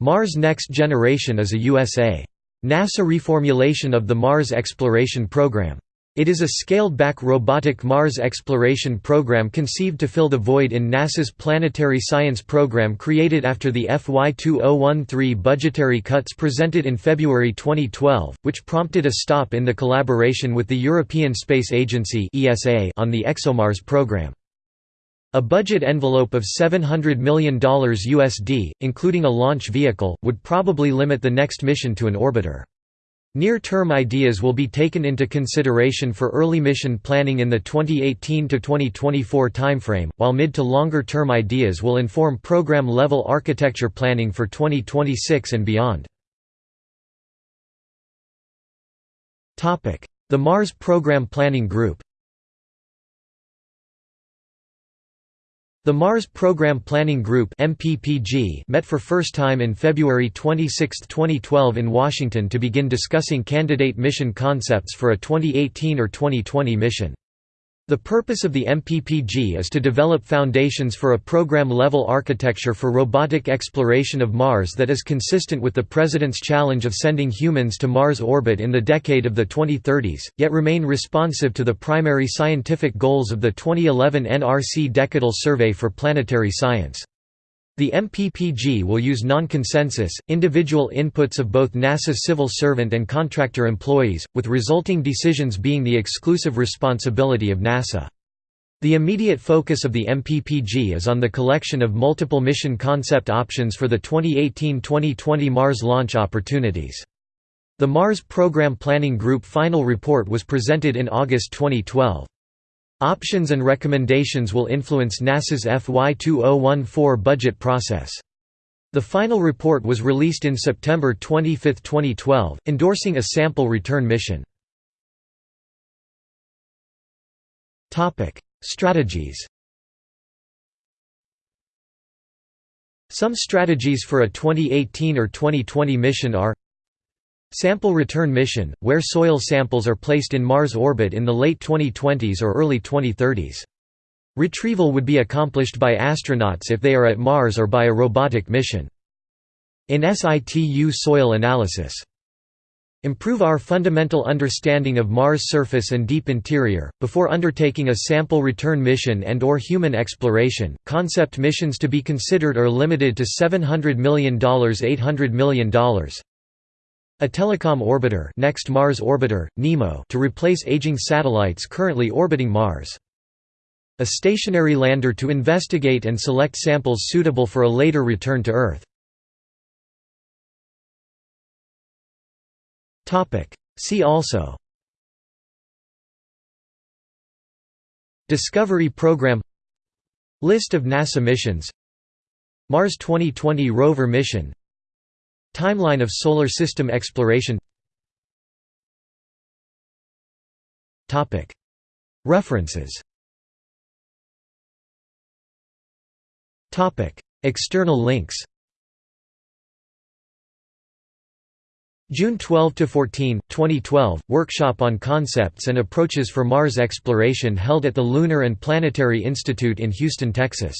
Mars Next Generation is a USA. NASA reformulation of the Mars exploration program. It is a scaled-back robotic Mars exploration program conceived to fill the void in NASA's planetary science program created after the FY 2013 budgetary cuts presented in February 2012, which prompted a stop in the collaboration with the European Space Agency on the ExoMars program. A budget envelope of $700 million USD, including a launch vehicle, would probably limit the next mission to an orbiter. Near-term ideas will be taken into consideration for early mission planning in the 2018–2024 timeframe, while mid to longer-term ideas will inform program-level architecture planning for 2026 and beyond. The Mars Program Planning Group The Mars Program Planning Group met for first time in February 26, 2012 in Washington to begin discussing candidate mission concepts for a 2018 or 2020 mission. The purpose of the MPPG is to develop foundations for a program-level architecture for robotic exploration of Mars that is consistent with the President's challenge of sending humans to Mars orbit in the decade of the 2030s, yet remain responsive to the primary scientific goals of the 2011 NRC Decadal Survey for Planetary Science. The MPPG will use non-consensus, individual inputs of both NASA's civil servant and contractor employees, with resulting decisions being the exclusive responsibility of NASA. The immediate focus of the MPPG is on the collection of multiple mission concept options for the 2018–2020 Mars launch opportunities. The Mars Program Planning Group final report was presented in August 2012. Options and recommendations will influence NASA's FY 2014 budget process. The final report was released in September 25, 2012, endorsing a sample return mission. Strategies Some strategies for a 2018 or 2020 mission are Sample return mission, where soil samples are placed in Mars orbit in the late 2020s or early 2030s. Retrieval would be accomplished by astronauts if they are at Mars or by a robotic mission. In situ soil analysis. Improve our fundamental understanding of Mars' surface and deep interior, before undertaking a sample return mission and or human exploration. Concept missions to be considered are limited to $700 million $800 million a telecom orbiter next Mars orbiter, NEMO to replace aging satellites currently orbiting Mars. A stationary lander to investigate and select samples suitable for a later return to Earth. See also. Discovery Program. List of NASA missions. Mars 2020 rover mission Timeline of Solar System exploration. References. External links. June 12–14, 2012, workshop on concepts and approaches for Mars exploration held at the Lunar and Planetary Institute in Houston, Texas